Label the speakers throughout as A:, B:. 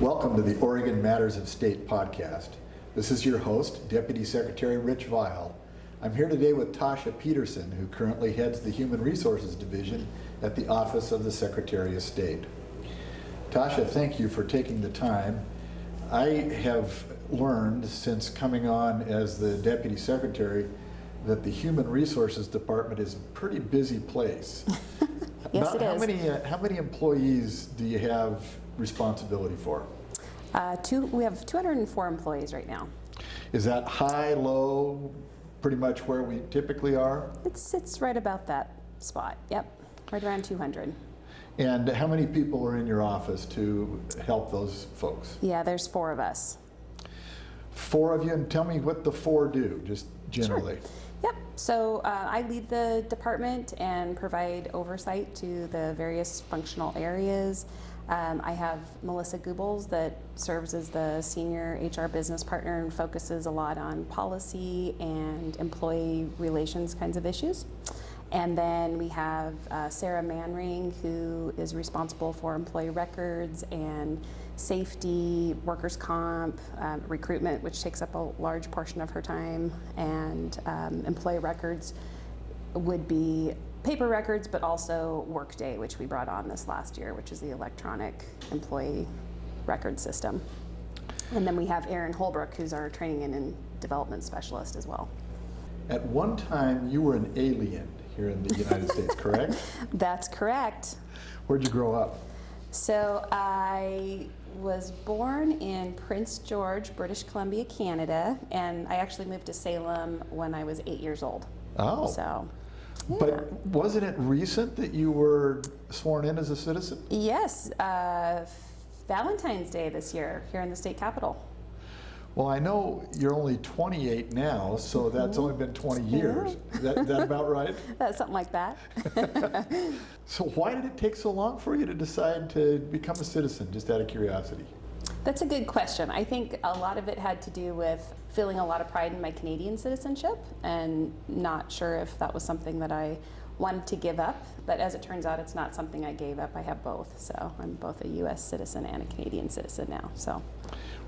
A: Welcome to the Oregon Matters of State podcast. This is your host, Deputy Secretary Rich Vial. I'm here today with Tasha Peterson, who currently heads the Human Resources Division at the Office of the Secretary of State. Tasha, thank you for taking the time. I have learned since coming on as the Deputy Secretary that the Human Resources Department is a pretty busy place.
B: Yes,
A: About
B: it
A: how
B: is.
A: Many, uh, how many employees do you have responsibility for?
B: Uh, two, we have 204 employees right now.
A: Is that high, low, pretty much where we typically are?
B: It's, it's right about that spot. Yep, right around 200.
A: And how many people are in your office to help those folks?
B: Yeah, there's four of us.
A: Four of you, and tell me what the four do, just generally. Sure.
B: Yep, so uh, I lead the department and provide oversight to the various functional areas. Um, I have Melissa Goebbels that serves as the senior HR business partner and focuses a lot on policy and employee relations kinds of issues. And then we have uh, Sarah Manring, who is responsible for employee records and safety, workers' comp, um, recruitment, which takes up a large portion of her time, and um, employee records would be paper records, but also Workday, which we brought on this last year, which is the electronic employee record system. And then we have Erin Holbrook, who's our training and- development specialist as well.
A: At one time, you were an alien here in the United States, correct?
B: That's correct.
A: Where'd you grow up?
B: So I was born in Prince George, British Columbia, Canada, and I actually moved to Salem when I was eight years old.
A: Oh.
B: So,
A: But wasn't it recent that you were sworn in as a citizen?
B: yes, uh, Valentine's Day this year here in the state capitol.
A: Well, I know you're only 28 now, so that's only been 20 years. Is that, that about right?
B: That's something like that.
A: So why did it take so long for you to decide to become a citizen, just out of curiosity?
B: That's a good question. I think a lot of it had to do with feeling a lot of pride in my Canadian citizenship and not sure if that was something that I wanted to give up. But as it turns out, it's not something I gave up. I have both. So I'm both a U.S. citizen and a Canadian citizen now. So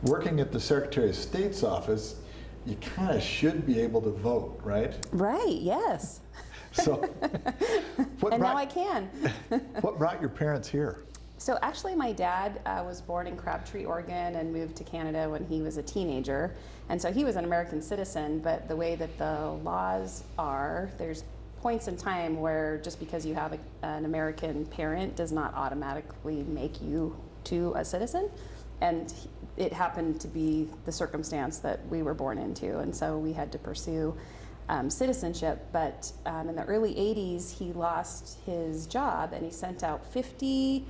A: Working at the Secretary of State's office, you kind of should be able to vote, right?
B: right, yes.
A: So what,
B: And now I can.
A: what brought your parents here?
B: So actually, my dad uh, was born in Crabtree, Oregon, and moved to Canada when he was a teenager. And so he was an American citizen. But the way that the laws are, there's points in time where just because you have a, an American parent does not automatically make you to a citizen. And it happened to be the circumstance that we were born into, and so we had to pursue um, citizenship. But um, in the early 80s, he lost his job and he sent out 50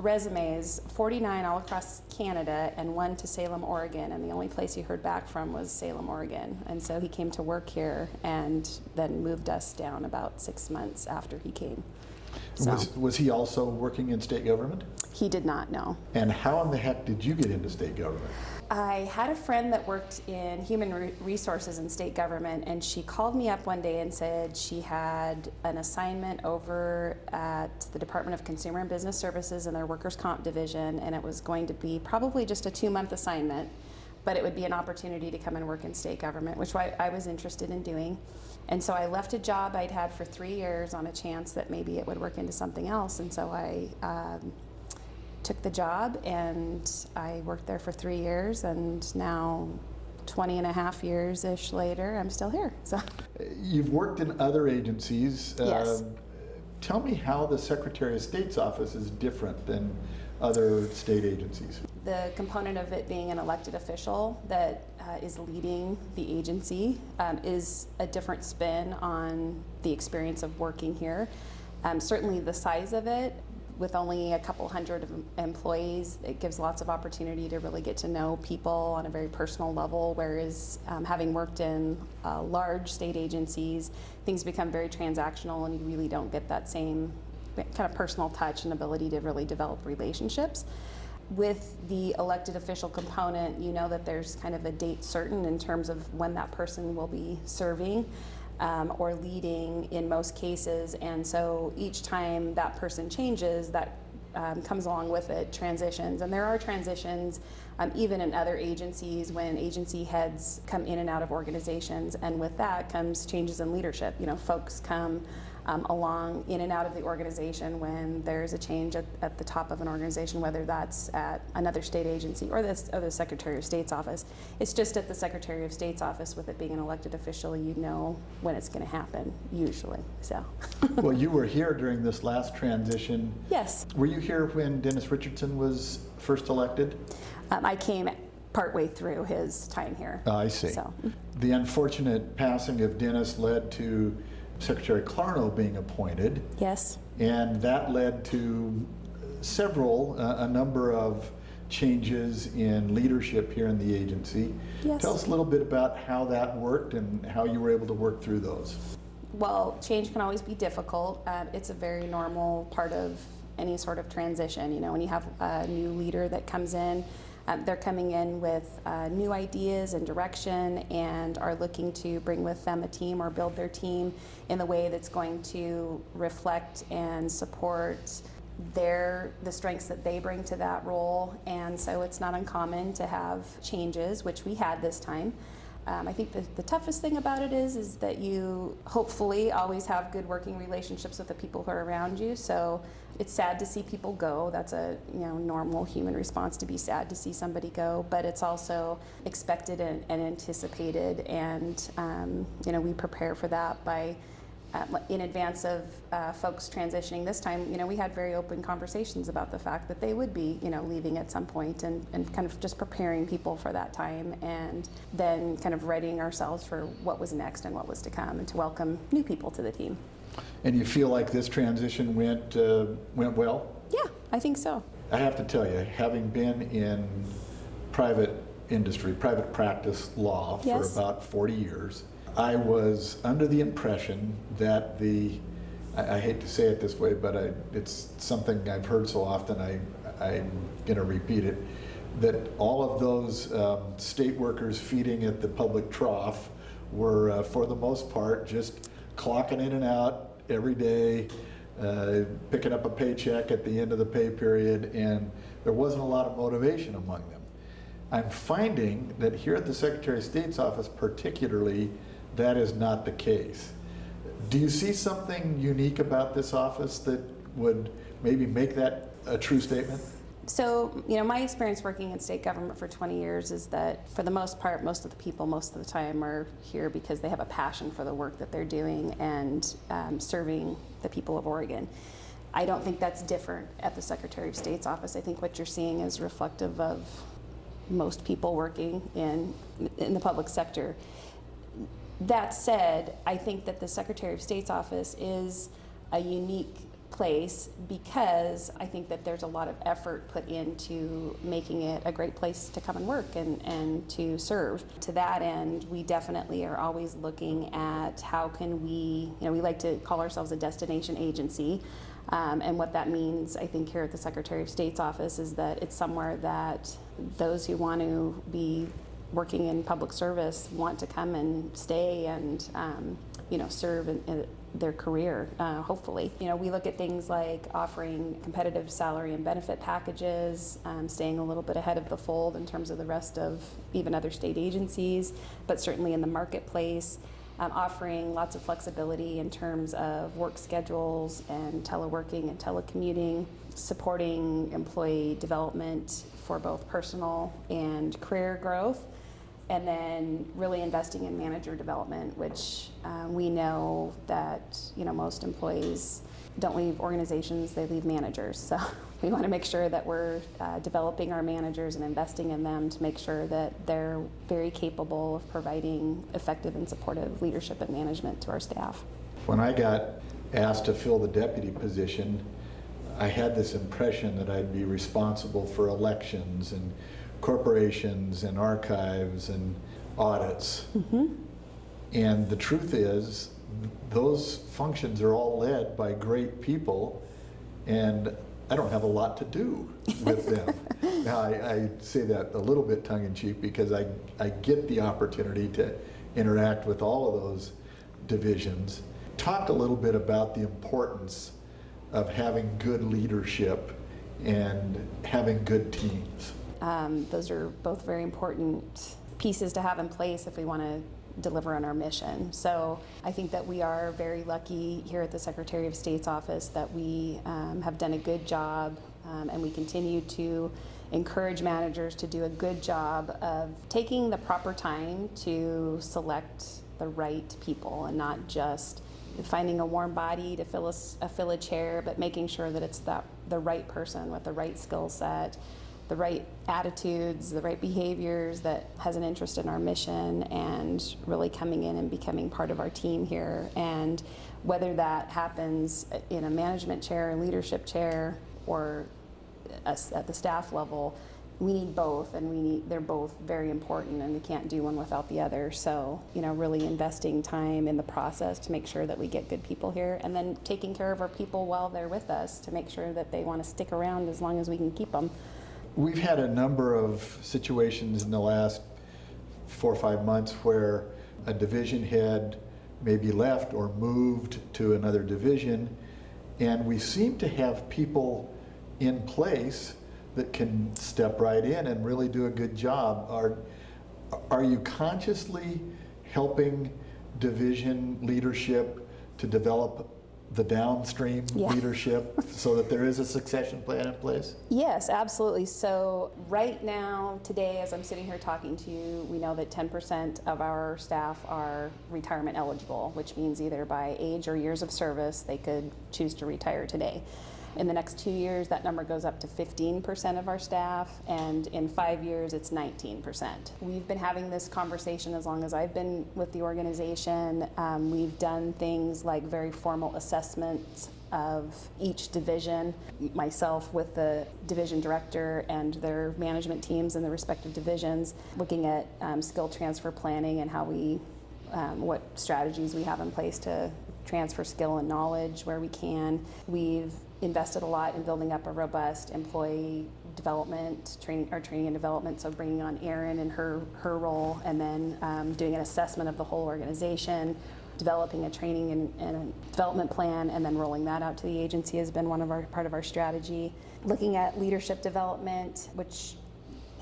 B: resumes, 49 all across Canada, and one to Salem, Oregon. And the only place he heard back from was Salem, Oregon. And so he came to work here and then moved us down about six months after he came. So
A: Was, was he also working in state government?
B: he did not know.
A: And how in the heck did you get into state government?
B: I had a friend that worked in human re- resources in state government, and she called me up one day and said she had an assignment over at the Department of Consumer and Business Services in their workers' comp division, and it was going to be probably just a two month assignment, but it would be an opportunity to come and work in state government, which I, I was interested in doing. And so I left a job I'd had for three years on a chance that maybe it would work into something else, and so I um, took the job and I worked there for three years and now 20 and a half years ish later I'm still here so
A: You've worked in other agencies.
B: Yes.
A: Um, Tell me how the Secretary of State's office is different than other state agencies.
B: the component of it being an elected official that uh, is leading the agency um, is a different spin on the experience of working here um, certainly the size of it with only a couple hundred employees, it gives lots of opportunity to really get to know people on a very personal level. Whereas um, having worked in uh, large state agencies, things become very transactional and you really don't get that same kind of personal touch and ability to really develop relationships. With the elected official component, you know that there's kind of a date certain in terms of when that person will be serving um, or leading in most cases. And so each time that person changes, that um, comes along with it, transitions. And there are transitions um, even in other agencies when agency heads come in and out of organizations. And with that comes changes in leadership. You know, folks come um, along in and out of the organization when there's a change at, at the top of an organization, whether that's at another state agency or the, or the Secretary of State's office. It's just at the Secretary of State's office, with it being an elected official, you know when it's going to happen, usually. So,
A: Well, you were here during this last transition.
B: yes,
A: Were you here when Dennis Richardson was first elected?
B: um, I came partway through his time here.
A: I see.
B: So,
A: The unfortunate passing of Dennis led to Secretary Clarno being appointed,
B: yes.
A: and that led to several, uh, a number of changes in leadership here in the agency.
B: Yes.
A: Tell us a little bit about how that worked and how you were able to work through those.
B: Well, change can always be difficult. Um, it's a very normal part of any sort of transition. You know, when you have a new leader that comes in, um, they're coming in with uh, new ideas and direction and are looking to bring with them a team or build their team in the way that's going to reflect and support their the strengths that they bring to that role and so it's not uncommon to have changes which we had this time um, I think the, the toughest thing about it is is that you hopefully always have good working relationships with the people who are around you. So it's sad to see people go. That's a you know normal human response to be sad to see somebody go. But it's also expected and, and anticipated, and um, you know we prepare for that by uh, in advance of uh, folks transitioning this time, you know, we had very open conversations about the fact that they would be, you know, leaving at some point and, and kind of just preparing people for that time and then kind of readying ourselves for what was next and what was to come and to welcome new people to the team.
A: And you feel like this transition went, uh, went well?
B: Yeah, I think so.
A: I have to tell you, having been in private industry, private practice law for about 40 years, I was under the impression that the, I, I hate to say it this way, but I, it's something I've heard so often, I, I'm going to repeat it, that all of those um, state workers feeding at the public trough were, uh, for the most part, just clocking in and out every day, uh, picking up a paycheck at the end of the pay period, and there wasn't a lot of motivation among them. I'm finding that here at the Secretary of State's office particularly, that is not the case. Do you see something unique about this office that would maybe make that a true statement?
B: So, you know, my experience working in state government for 20 years is that for the most part, most of the people most of the time are here because they have a passion for the work that they're doing and um, serving the people of Oregon. I don't think that's different at the Secretary of State's office. I think what you're seeing is reflective of most people working in, in the public sector. That said, I think that the Secretary of State's office is a unique place because I think that there's a lot of effort put into making it a great place to come and work and, and to serve. To that end, we definitely are always looking at how can we, you know, we like to call ourselves a destination agency. Um, and what that means, I think, here at the Secretary of State's office is that it's somewhere that those who want to be working in public service want to come and stay and um, you know serve in, in their career uh, hopefully. You know we look at things like offering competitive salary and benefit packages um, staying a little bit ahead of the fold in terms of the rest of even other state agencies but certainly in the marketplace. Um, offering lots of flexibility in terms of work schedules and teleworking and telecommuting supporting employee development for both personal and career growth and then really investing in manager development, which uh, we know that you know most employees don't leave organizations; they leave managers. So we want to make sure that we're uh, developing our managers and investing in them to make sure that they're very capable of providing effective and supportive leadership and management to our staff.
A: When I got asked to fill the deputy position, I had this impression that I'd be responsible for elections and corporations and archives and audits. Mm-hmm. And the truth is, those functions are all led by great people, and I don't have a lot to do with them. now, I, I say that a little bit tongue in cheek because I, I get the opportunity to interact with all of those divisions. Talk a little bit about the importance of having good leadership and having good teams.
B: Um, those are both very important pieces to have in place if we want to deliver on our mission. So I think that we are very lucky here at the Secretary of State's office that we um, have done a good job um, and we continue to encourage managers to do a good job of taking the proper time to select the right people and not just finding a warm body to fill a, a fill a chair, but making sure that it's that the right person with the right skill set, the right attitudes, the right behaviors that has an interest in our mission and really coming in and becoming part of our team here. And whether that happens in a management chair, leadership chair, or at the staff level, we need both and we need they're both very important and we can't do one without the other. So, you know, really investing time in the process to make sure that we get good people here and then taking care of our people while they're with us to make sure that they want to stick around as long as we can keep them.
A: We've had a number of situations in the last four or five months where a division head maybe left or moved to another division, and we seem to have people in place that can step right in and really do a good job. Are, are you consciously helping division leadership to develop the downstream
B: Yeah.
A: leadership so that there is a succession plan in place?
B: Yes, absolutely. So, right now, today, as I'm sitting here talking to you, we know that 10% of our staff are retirement eligible, which means either by age or years of service, they could choose to retire today. In the next two years, that number goes up to 15% of our staff, and in five years, it's 19%. We've been having this conversation as long as I've been with the organization. Um, we've done things like very formal assessments of each division, myself with the division director and their management teams in the respective divisions, looking at um, skill transfer planning and how we, um, what strategies we have in place to transfer skill and knowledge where we can. We've invested a lot in building up a robust employee development, training, or training and development. So bringing on Erin and her her role, and then um, doing an assessment of the whole organization, developing a training and, and a development plan, and then rolling that out to the agency has been one of our part of our strategy. Looking at leadership development, which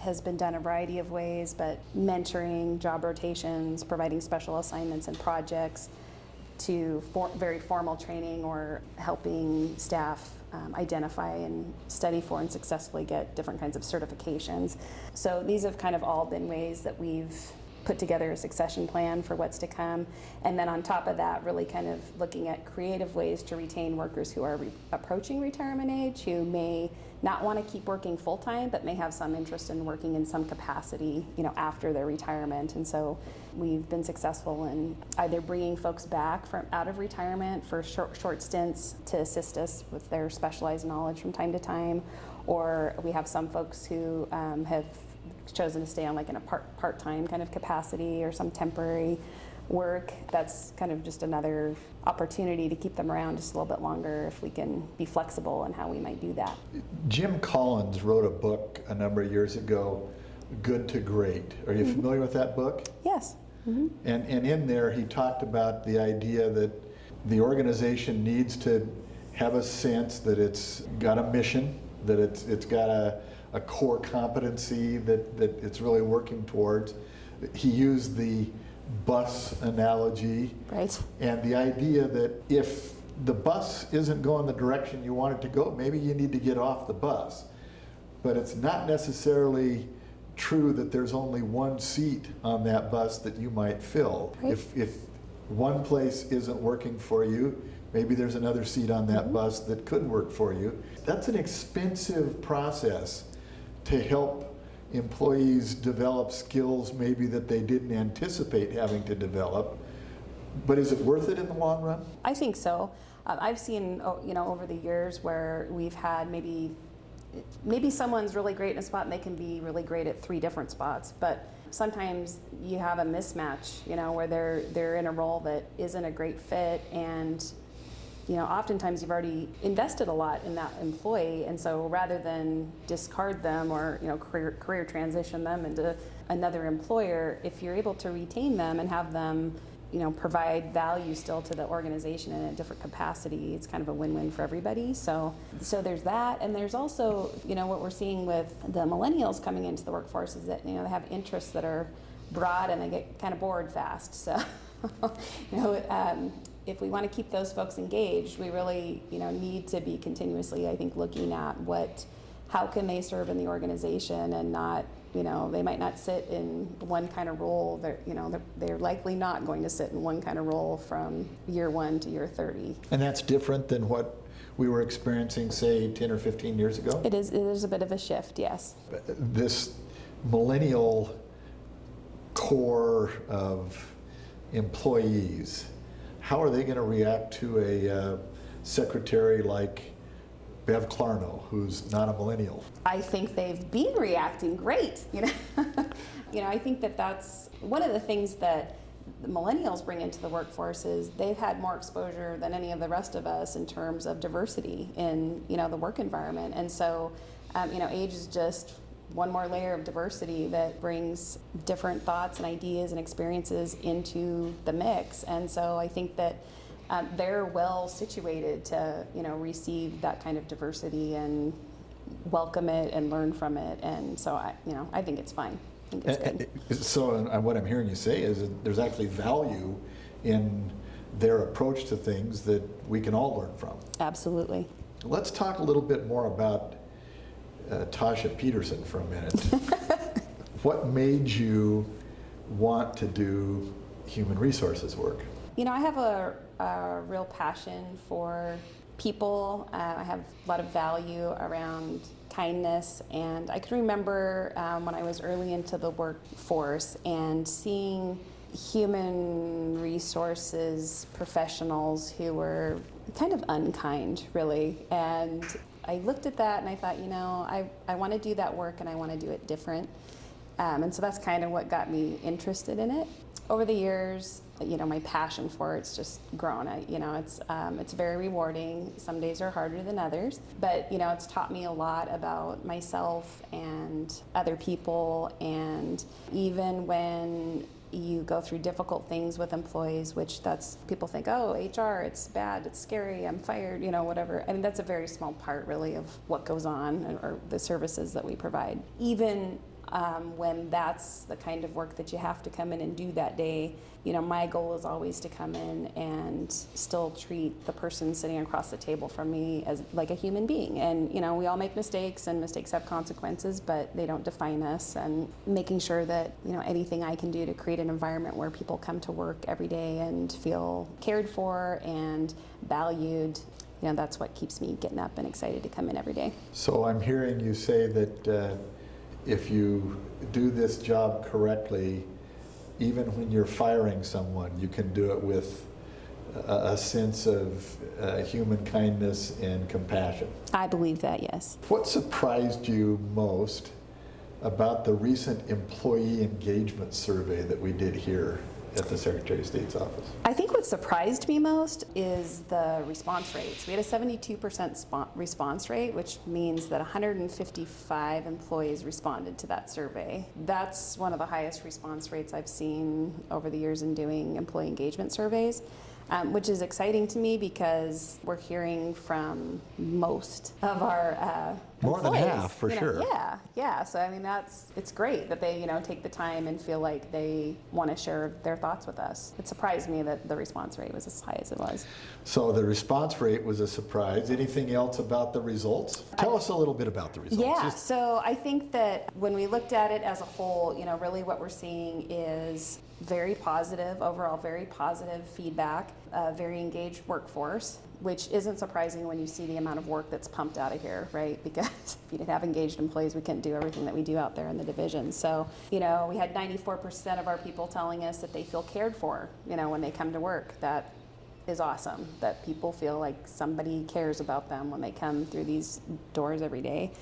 B: has been done a variety of ways, but mentoring, job rotations, providing special assignments and projects to for, very formal training or helping staff um, identify and study for and successfully get different kinds of certifications. So these have kind of all been ways that we've put together a succession plan for what's to come. And then on top of that, really kind of looking at creative ways to retain workers who are re- approaching retirement age, who may not want to keep working full time, but may have some interest in working in some capacity, you know, after their retirement. And so we've been successful in either bringing folks back from out of retirement for short, short stints to assist us with their specialized knowledge from time to time, or we have some folks who um, have chosen to stay on like in a part part-time kind of capacity or some temporary work. That's kind of just another opportunity to keep them around just a little bit longer if we can be flexible in how we might do that.
A: Jim Collins wrote a book a number of years ago, Good to Great. Are you familiar with that book?
B: Yes. hmm
A: And, and in there, he talked about the idea that the organization needs to have a sense that it's got a mission, that it's, it's got a, a core competency that, that it's really working towards. He used the bus analogy
B: Right.
A: and the idea that if the bus isn't going the direction you want it to go, maybe you need to get off the bus. But it's not necessarily true that there's only one seat on that bus that you might fill.
B: Right.
A: If, if one place isn't working for you, maybe there's another seat on that mm-hmm. bus that could work for you. That's an expensive process to help employees develop skills maybe that they didn't anticipate having to develop. But is it worth it in the long run?
B: I think so. Uh, I've seen, oh, you know, over the years where we've had maybe, maybe someone's really great in a spot and they can be really great at three different spots, but sometimes you have a mismatch, you know, where they're they're in a role that isn't a great fit and you know, oftentimes you've already invested a lot in that employee, and so rather than discard them or you know career, career transition them into another employer, if you're able to retain them and have them you know, provide value still to the organization in a different capacity, it's kind of a win-win for everybody. So, so there's that, and there's also, you know, what we're seeing with the millennials coming into the workforce is that you know they have interests that are broad and they get kind of bored fast. So, you know, um, if we want to keep those folks engaged, we really, you know, need to be continuously, I think, looking at what, how can they serve in the organization and not, you know, they might not sit in one kind of role. They're, you know, they're, they're likely not going to sit in one kind of role from year one to year 30.
A: And that's different than what we were experiencing, say, 10 or 15 years ago?
B: It is, it is a bit of a shift, yes.
A: This millennial core of employees, how are they going to react to a uh, secretary like Bev Clarno, who's not a millennial?
B: I think they've been reacting great. You know, you know, I think that that's one of the things that millennials bring into the workforce is they've had more exposure than any of the rest of us in terms of diversity in you know the work environment, and so um, you know, age is just one more layer of diversity that brings different thoughts and ideas and experiences into the mix. And so I think that um, they're well situated to, you know, receive that kind of diversity and welcome it and learn from it. And so I, you know, I think it's fine. I think it's good.
A: So uh, what I'm hearing you say is that there's actually value in their approach to things that we can all learn from.
B: Absolutely.
A: Let's talk a little bit more about uh, Tasha Peterson for a minute. what made you want to do human resources work?
B: You know, I have a, a real passion for people. Uh, I have a lot of value around kindness, and I can remember um, when I was early into the workforce and seeing human resources professionals who were kind of unkind, really, and I looked at that and I thought, you know, I, I want to do that work and I want to do it different. Um, and so that's kind of what got me interested in it. Over the years, you know, my passion for it's just grown. I, you know, it's um, it's very rewarding. Some days are harder than others, but you know, it's taught me a lot about myself and other people. And even when you go through difficult things with employees, which that's people think, oh, HR, it's bad, it's scary, I'm fired, you know, whatever. I mean, that's a very small part, really, of what goes on or the services that we provide. Even um, when that's the kind of work that you have to come in and do that day. You know, my goal is always to come in and still treat the person sitting across the table from me as like a human being. And you know, we all make mistakes, and mistakes have consequences, but they don't define us. And making sure that you know anything I can do to create an environment where people come to work every day and feel cared for and valued you know, that's what keeps me getting up and excited to come in every day.
A: So I'm hearing you say that uh, if you do this job correctly, even when you're firing someone, you can do it with a, a sense of uh, human kindness and compassion.
B: I believe that, yes.
A: What surprised you most about the recent employee engagement survey that we did here at the Secretary of State's office?
B: I think what surprised me most is the response rates. We had a 72% response rate, which means that 155 employees responded to that survey. That's one of the highest response rates I've seen over the years in doing employee engagement surveys um, which is exciting to me because we're hearing from most of our uh,
A: more
B: employees,
A: than half for
B: you know,
A: sure.
B: Yeah, yeah. So I mean, that's it's great that they you know take the time and feel like they want to share their thoughts with us. It surprised me that the response rate was as high as it was.
A: So the response rate was a surprise. Anything else about the results? Tell us a little bit about the results.
B: Yeah.
A: Just-
B: So I think that when we looked at it as a whole, you know, really what we're seeing is very positive overall, very positive feedback a very engaged workforce, which isn't surprising when you see the amount of work that's pumped out of here, right? Because if you didn't have engaged employees, we couldn't do everything that we do out there in the division. So, you know, we had 94% of our people telling us that they feel cared for, you know, when they come to work. That is awesome, that people feel like somebody cares about them when they come through these doors every day.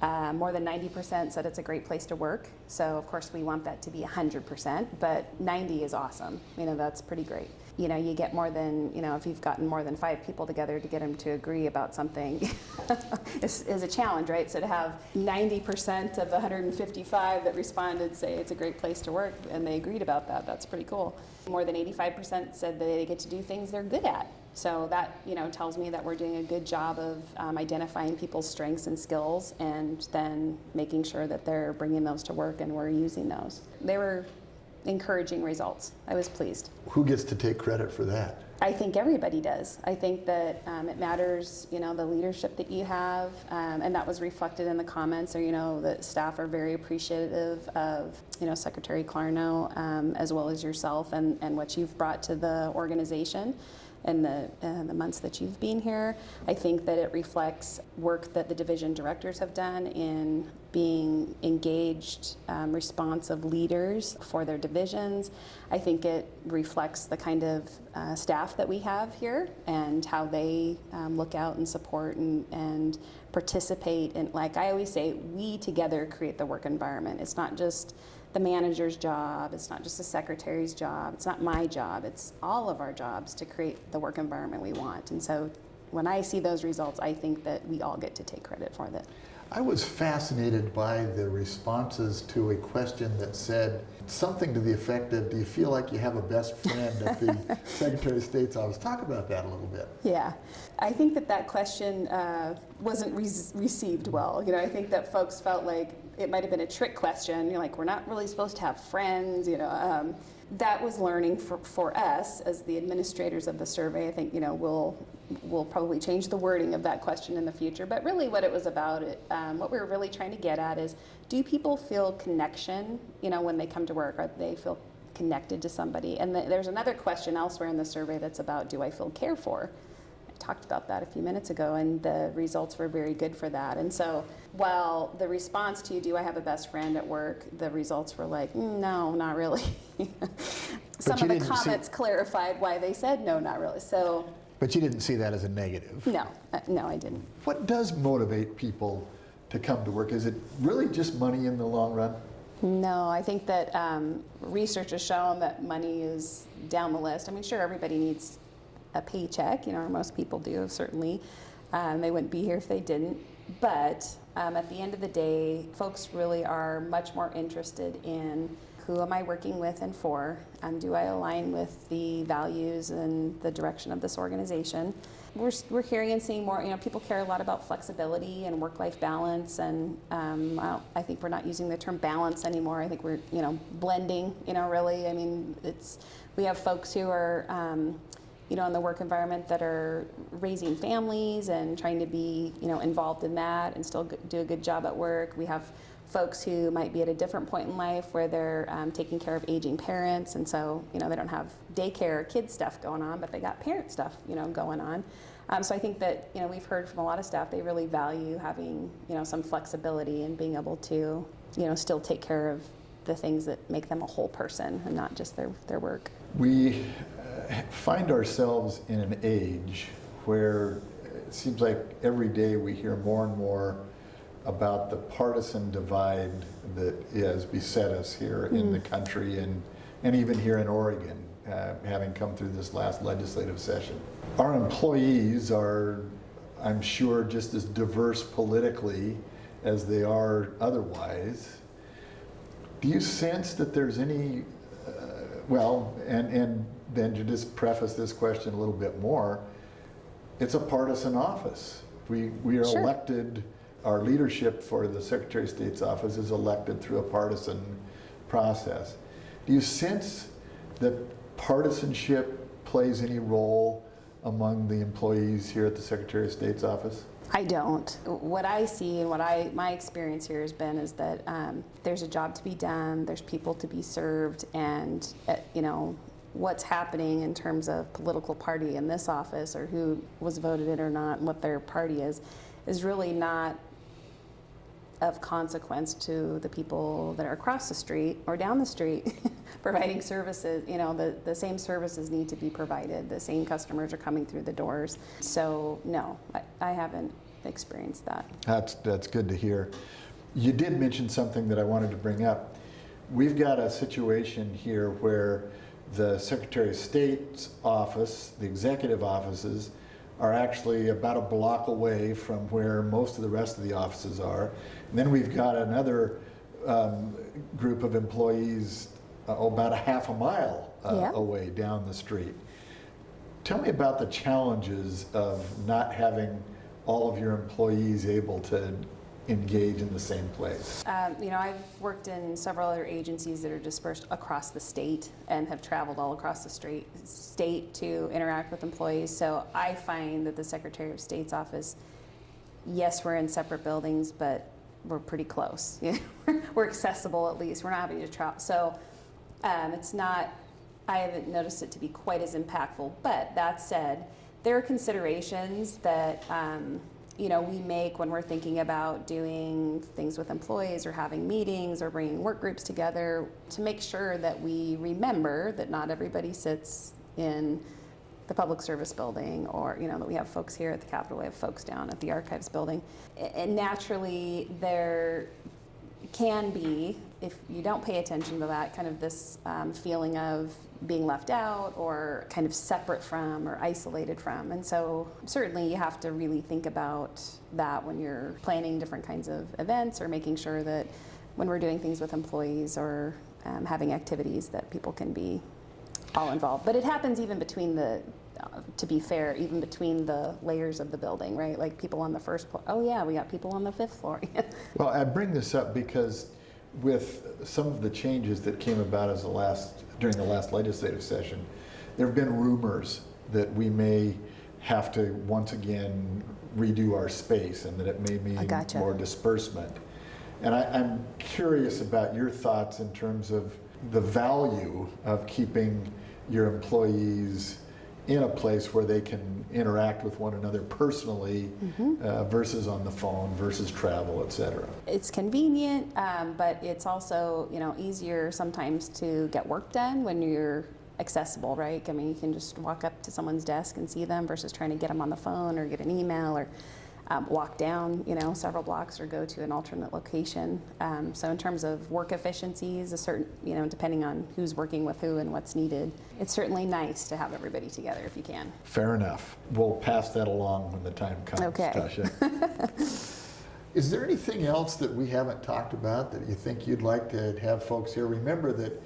B: Uh, more than 90% said it's a great place to work. So, of course, we want that to be 100%, but 90 is awesome. You know, that's pretty great. You know, you get more than, you know, if you've gotten more than five people together to get them to agree about something is, is a challenge, right? So, to have 90% of the 155 that responded say it's a great place to work and they agreed about that, that's pretty cool. More than 85% said that they get to do things they're good at. So that you know tells me that we're doing a good job of um, identifying people's strengths and skills, and then making sure that they're bringing those to work and we're using those. They were encouraging results. I was pleased.
A: Who gets to take credit for that?
B: I think everybody does. I think that um, it matters, you know, the leadership that you have, um, and that was reflected in the comments. Or you know, the staff are very appreciative of, you know, Secretary Clarno um, as well as yourself and, and what you've brought to the organization in the, uh, the months that you've been here. I think that it reflects work that the division directors have done in being engaged, um, responsive leaders for their divisions. I think it reflects the kind of uh, staff that we have here and how they um, look out and support and, and participate And like I always say, we together create the work environment. It's not just the manager's job, it's not just the secretary's job, it's not my job, it's all of our jobs to create the work environment we want. And so when I see those results, I think that we all get to take credit for that.
A: I was fascinated by the responses to a question that said something to the effect of, do you feel like you have a best friend at the Secretary of State's office? Talk about that a little bit.
B: Yeah, I think that that question uh, wasn't re received well. You know, I think that folks felt like it might have been a trick question. You're like, we're not really supposed to have friends, you know. Um, that was learning for, for us as the administrators of the survey. I think, you know, we'll, we'll probably change the wording of that question in the future. But really what it was about, it, um, what we were really trying to get at is, do people feel connection, you know, when they come to work? Or they feel connected to somebody? And the, there's another question elsewhere in the survey that's about, do I feel cared for? Talked about that a few minutes ago, and the results were very good for that. And so, while the response to "Do I have a best friend at work?" the results were like, mm, "No, not really." Some of the comments see... clarified why they said no, not really. So.
A: But you didn't see that as a negative.
B: No, uh, no, I didn't.
A: What does motivate people to come to work? Is it really just money in the long run?
B: No, I think that um, research has shown that money is down the list. I mean, sure, everybody needs a paycheck, you know, or most people do, certainly. Um, they wouldn't be here if they didn't. But um, at the end of the day, folks really are much more interested in who am I working with and for, and do I align with the values and the direction of this organization. We're, we're hearing and seeing more, you know, people care a lot about flexibility and work-life balance, and um, I, I, think we're not using the term balance anymore. I think we're, you know, blending, you know, really. I mean, it's, we have folks who are, um, you know, in the work environment that are raising families and trying to be, you know, involved in that and still do a good job at work. We have folks who might be at a different point in life where they're um, taking care of aging parents, and so, you know, they don't have daycare or kid stuff going on, but they got parent stuff, you know, going on. Um, so I think that, you know, we've heard from a lot of staff they really value having, you know, some flexibility and being able to, you know, still take care of the things that make them a whole person and not just their, their work.
A: We find ourselves in an age where it seems like every day we hear more and more about the partisan divide that has beset us here mm. in the country and, and even here in Oregon, uh, having come through this last legislative session. Our employees are, I'm sure, just as diverse politically as they are otherwise. Do you sense that there's any, uh, well, and, and then to just preface this question a little bit more, it's a partisan office. We, we are sure. elected, our leadership for the Secretary of State's office is elected through a partisan process. Do you sense that partisanship plays any role among the employees here at the Secretary of State's office?
B: I don't. What I see and what I my experience here has been is that um, there's a job to be done, there's people to be served, and uh, you know what's happening in terms of political party in this office or who was voted in or not and what their party is is really not of consequence to the people that are across the street or down the street providing services. You know, the, the same services need to be provided. The same customers are coming through the doors. So no, I, I haven't experienced that.
A: That's, that's good to hear. You did mention something that I wanted to bring up. We've got a situation here where the Secretary of State's office, the executive offices, are actually about a block away from where most of the rest of the offices are. And then we've got another um, group of employees uh, about a half a mile uh,
B: Yeah.
A: away down the street. Tell me about the challenges of not having all of your employees able to engage in the same place.
B: Um, you know, I've worked in several other agencies that are dispersed across the state and have traveled all across the straight, state to interact with employees. So I find that the Secretary of State's office, yes, we're in separate buildings, but we're pretty close. we're accessible at least. We're not having to travel. So um, it's not, I haven't noticed it to be quite as impactful. But that said, there are considerations that um, you know we make when we're thinking about doing things with employees or having meetings or bringing work groups together to make sure that we remember that not everybody sits in the public service building or you know that we have folks here at the capitol we have folks down at the archives building. And naturally there can be, if you don't pay attention to that, kind of this um, feeling of being left out or kind of separate from or isolated from. And so, certainly, you have to really think about that when you're planning different kinds of events or making sure that when we're doing things with employees or um, having activities that people can be all involved. But it happens even between the, uh, to be fair, even between the layers of the building, right? Like people on the first floor. Oh yeah, we got people on the fifth floor.
A: Well, I bring this up because with some of the changes that came about as the last, during the last legislative session, there have been rumors that we may have to once again redo our space and that it may mean
B: gotcha.
A: more disbursement. And I, I'm curious about your thoughts in terms of the value of keeping your employees in a place where they can interact with one another personally uh, versus on the phone versus travel, et cetera.
B: it's convenient, um, but it's also you know easier sometimes to get work done when you're accessible, right? I mean, you can just walk up to someone's desk and see them versus trying to get them on the phone or get an email or um, walk down you know several blocks or go to an alternate location. Um, so in terms of work efficiencies, a certain you know depending on who's working with who and what's needed, it's certainly nice to have everybody together if you can.
A: Fair enough. We'll pass that along when the time comes,
B: Okay.
A: Tasha. Is there anything else that we haven't talked about that you think you'd like to have folks here? Remember that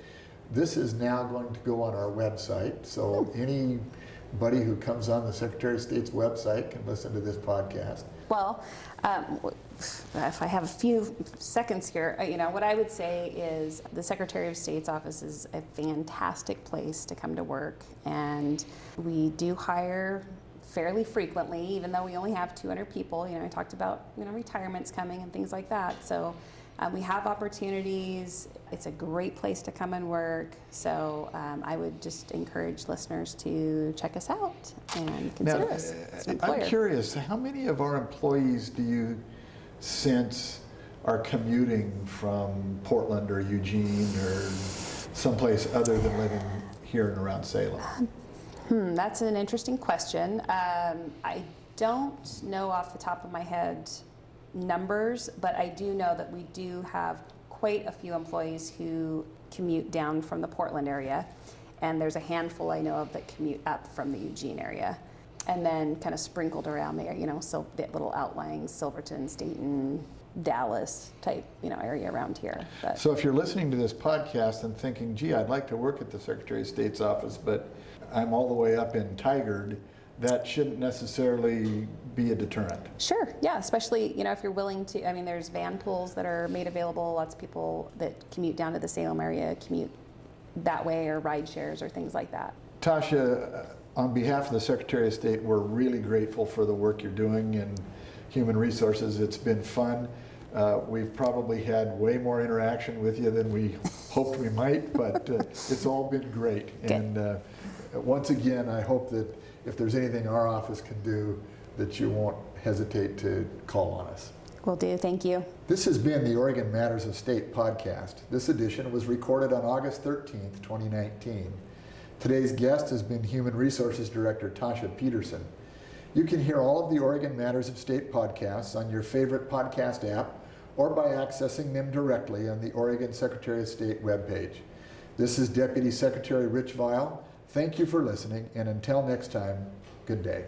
A: this is now going to go on our website, so anybody who comes on the Secretary of State's website can listen to this podcast.
B: Well, um, if I have a few seconds here, uh, you know, what I would say is the Secretary of State's office is a fantastic place to come to work, and we do hire fairly frequently, even though we only have 200 people. You know, I talked about you know retirements coming and things like that. So. Um, we have opportunities. It's a great place to come and work. So um, I would just encourage listeners to check us out and consider
A: Now,
B: us
A: uh, I'm curious, how many of our employees do you sense are commuting from Portland or Eugene or someplace other than living here and around Salem?
B: Hmm, that's an interesting question. Um, I don't know off the top of my head numbers, but I do know that we do have quite a few employees who commute down from the Portland area, and there's a handful I know of that commute up from the Eugene area. And then kind of sprinkled around there, you know, so little outlying Silverton, Stayton, Dallas type, you know, area around here. But
A: So if you're listening to this podcast and thinking, gee, I'd like to work at the Secretary of State's office, but I'm all the way up in Tigard, that shouldn't necessarily be a deterrent.
B: Sure, yeah, especially, you know, if you're willing to, I mean, there's van pools that are made available. Lots of people that commute down to the Salem area commute that way or ride shares or things like that.
A: Tasha, uh, on behalf of the Secretary of State, we're really grateful for the work you're doing in human resources. It's been fun. Uh, we've probably had way more interaction with you than we hoped we might, but uh, it's all been great.
B: Good.
A: And uh, once again, I hope that if there's anything our office can do that you won't hesitate to call on us.
B: Will do, thank you.
A: This has been the Oregon Matters of State podcast. This edition was recorded on August 13th, 2019. Today's guest has been Human Resources Director Tasha Peterson. You can hear all of the Oregon Matters of State podcasts on your favorite podcast app or by accessing them directly on the Oregon Secretary of State webpage. This is Deputy Secretary Rich Vial Thank you for listening, and until next time, good day.